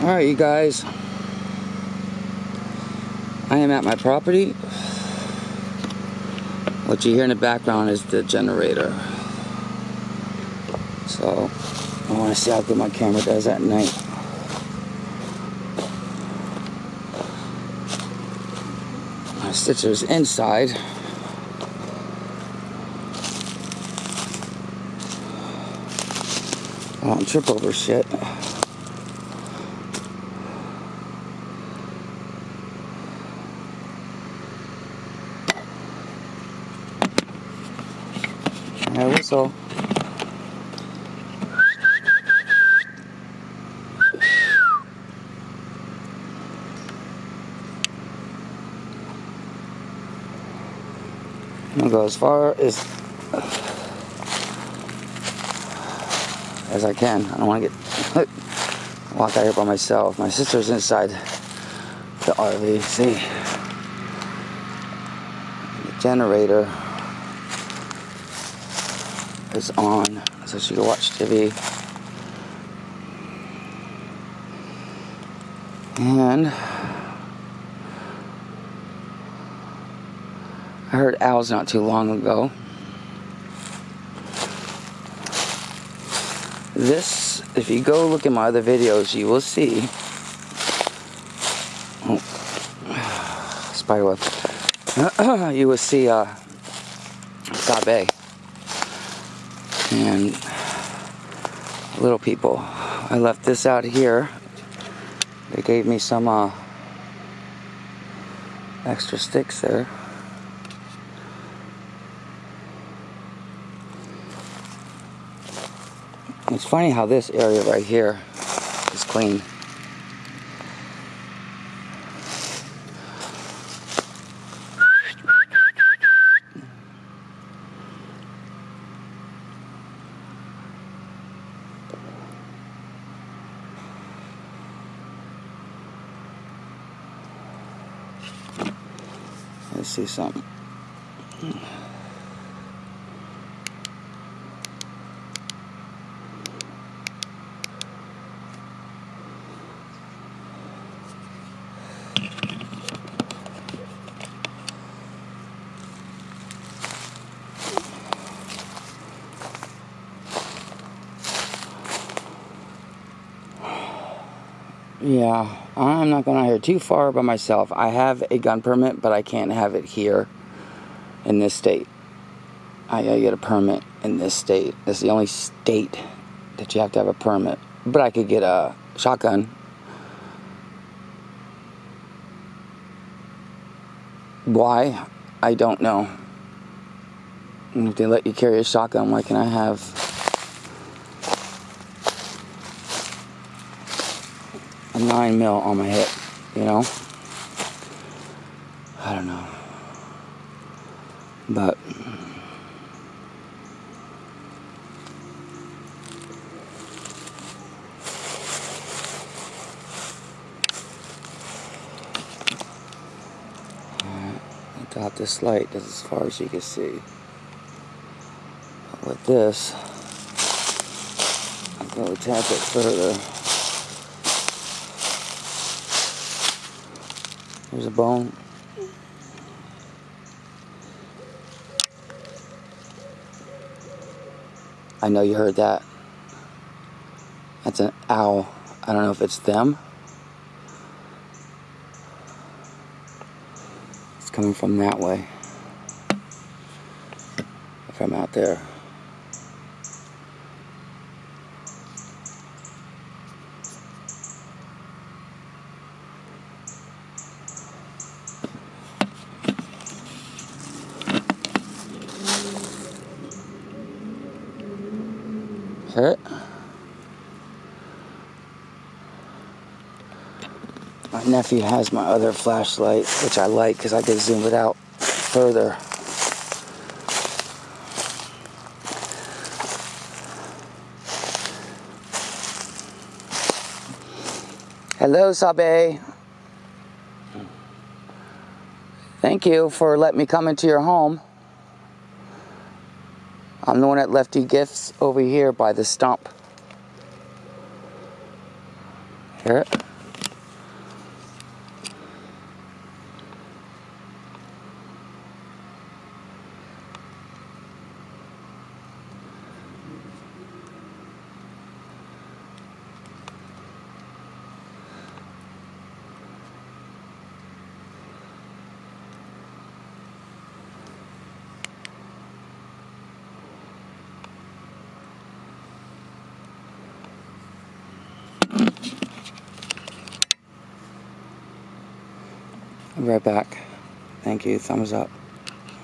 Alright, you guys. I am at my property. What you hear in the background is the generator. So, I want to see how good my camera does at night. My sister's inside. I don't trip over shit. I whistle. I'm gonna go as far as as I can. I don't want to get walk out here by myself. My sister's inside the RV. See, the generator is on, so she can watch TV. And I heard owls not too long ago. This, if you go look at my other videos, you will see. Oh, spider web. you will see uh, Sabe and little people. I left this out here. They gave me some uh, extra sticks there. It's funny how this area right here is clean. Let's see something. Yeah, I'm not going out here too far by myself. I have a gun permit, but I can't have it here in this state. I gotta get a permit in this state. It's the only state that you have to have a permit. But I could get a shotgun. Why? I don't know. If they let you carry a shotgun, why can I have a nine mil on my hip, you know? I don't know. But got this light as far as you can see. With this, I'm going to tap it further. There's a bone. I know you heard that. That's an owl. I don't know if it's them. It's coming from that way. From out there. Hear? My nephew has my other flashlight, which I like because I can zoom it out further. Hello, Sabe. Thank you for letting me come into your home. I'm the one that left you gifts over here by the stump. Hear it? Right back. Thank you. Thumbs up.